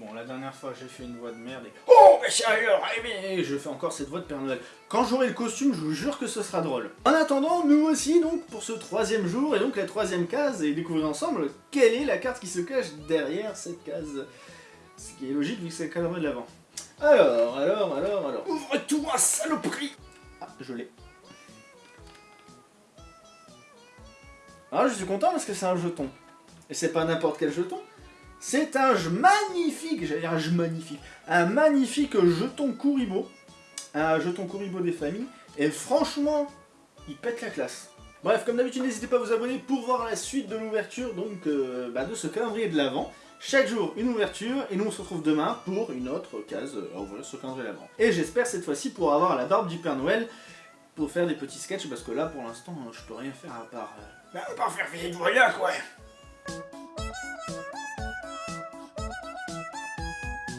Bon, la dernière fois, j'ai fait une voix de merde et... Oh, mais sérieux, mais je fais encore cette voix de Père Noël. Quand j'aurai le costume, je vous jure que ce sera drôle. En attendant, nous aussi, donc, pour ce troisième jour, et donc la troisième case, et découvrir ensemble quelle est la carte qui se cache derrière cette case. Ce qui est logique, vu que c'est le calendrier de l'avant. Alors, alors, alors, alors... Ouvre-toi, saloperie Ah, je l'ai. Alors, je suis content parce que c'est un jeton. Et c'est pas n'importe quel jeton, c'est un magnifique, j'allais dire un magnifique, un magnifique jeton Kuribo, un jeton Kuribo des familles, et franchement, il pète la classe. Bref, comme d'habitude, n'hésitez pas à vous abonner pour voir la suite de l'ouverture donc euh, bah, de ce calendrier de l'Avent. Chaque jour, une ouverture, et nous on se retrouve demain pour une autre case à ouvrir ce calendrier de l'Avent. Et j'espère cette fois-ci pour avoir la barbe du Père Noël, pour faire des petits sketchs, parce que là, pour l'instant, je peux rien faire à part... Euh... Bah, à part faire de rien, quoi